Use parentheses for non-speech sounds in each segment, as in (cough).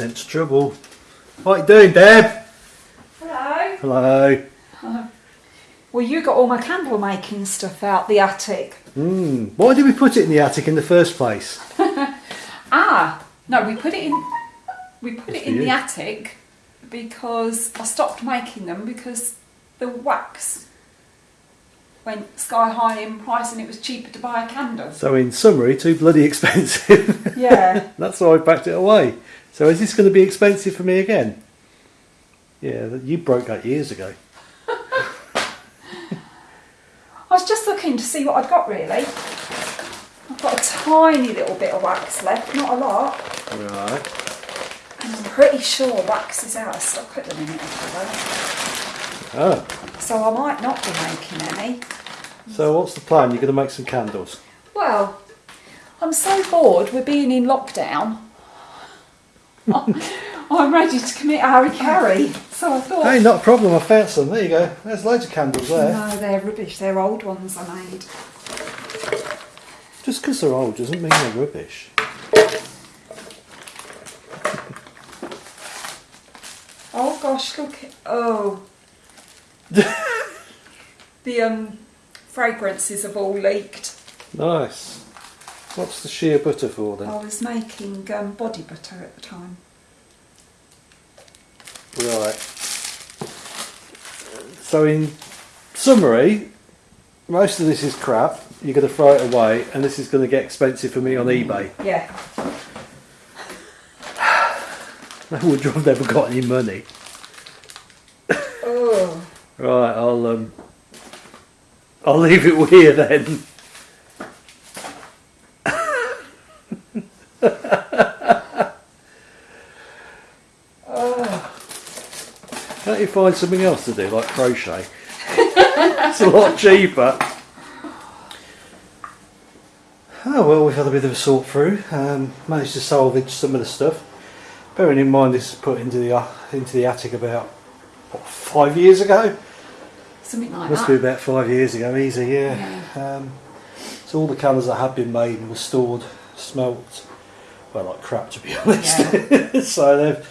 Sense trouble. What you doing, Deb? Hello. Hello. (laughs) Well, you got all my candle making stuff out the attic. Hmm. Why did we put it in the attic in the first place? (laughs) Ah, no, we put it in. We put it in you. the attic because I stopped making them because the wax went sky high in price and it was cheaper to buy a candle. So in summary, too bloody (laughs) expensive. Yeah. That's why I packed it away. So is this going to be expensive for me again? Yeah, that- you broke that years ago. I was just looking to see what I'd got really. I've got a tiny little bit of wax left, not a lot. Right. And I'm pretty sure wax is out of stock at the minute. Oh. So I might not be making any. So what's the plan? You're going to make some candles. Well, I'm so bored with being in lockdown. I'm ready to commit hara-kiri. So I thought, Hey, not a problem. I found some. There you go. There's loads of candles there. no, they're rubbish. They're old ones I made. Just because they're old doesn't mean they're rubbish. Oh gosh, look! Oh, (laughs) the um fragrances have all leaked. Nice. What's the shea butter for then? I was making um, body butter at the time. Right. So in summary, most of this is crap. You're going to throw it away, and this is going to get expensive for me on eBay. Yeah. (sighs) No wonder I've never got any money. Oh. Right, I'll um, I'll leave it with you then. Can't you find something else to do, like crochet? (laughs) it's a lot cheaper. Oh well, we've had a bit of a sort through. Um, managed to salvage some of the stuff. Bearing in mind this was put into the uh, into the attic about what, five years ago. Something like Must that. be about five years ago, easy, yeah. Um, so all the candles that had been made and were stored, smelt, well, like crap to be (laughs) honest. (laughs) so they've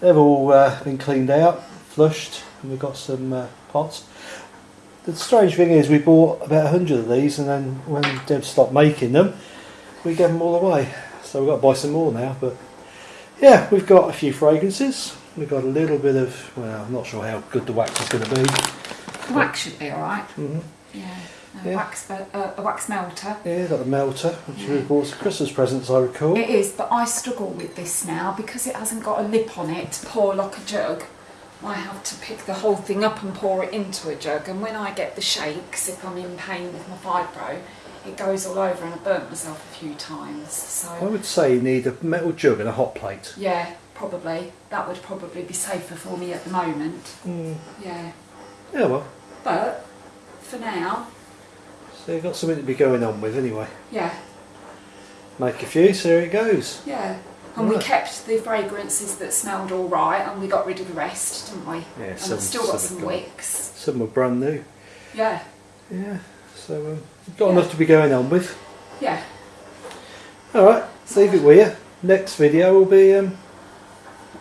they've all uh, been cleaned out, flushed, and we've got some uh, pots. The strange thing is, we bought about a hundred of these, and then when Deb stopped making them, we gave them all away. So we've got to buy some more now. But yeah, we've got a few fragrances. We've got a little bit of, well, I'm not sure how good the wax is going to be. The wax should be alright. hmm Yeah. A, Yeah. Wax, uh, a wax melter. Yeah, got the melter, which we bought as Christmas presents, I recall. It is, but I struggle with this now because it hasn't got a lip on it to pour like a jug. I have to pick the whole thing up and pour it into a jug, and when I get the shakes, if I'm in pain with my fibro, it goes all over, and I burnt myself a few times. So I would say you need a metal jug and a hot plate. yeah, probably that would probably be safer for me at the moment. Mm. Yeah, Yeah, well, but for now, so you've got something to be going on with anyway. yeah, Make a few, so there it goes. yeah. And we kept the fragrances that smelled all right, and we got rid of the rest, didn't we? Yeah, and some- I've still got some some wicks. Some were brand new. Yeah, Yeah, so um, you've got enough to be going on with. yeah. Alright, leave it with you. Next video will be um,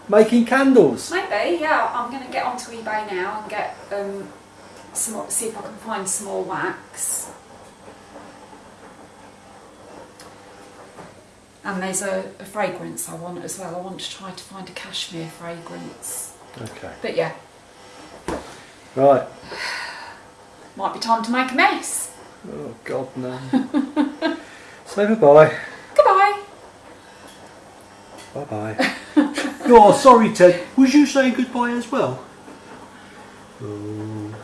making candles. Maybe, yeah. I'm going to get onto eBay now and get um, some. See if I can find some more wax. And there's a, a fragrance I want as well. I want to try to find a cashmere fragrance. Okay. But yeah, Right. (sighs) might be time to make a mess. Oh, God, no. (laughs) Say bye-bye. Goodbye. Bye-bye. (laughs) oh, sorry, Ted. Was you saying goodbye as well? Oh,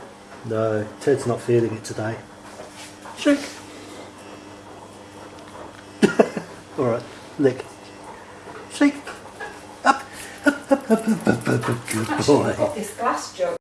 no. Ted's not feeling it today. Shake. All right, lick. Shake. Up, up, up, up, up, up, up. Good boy. This glass jug.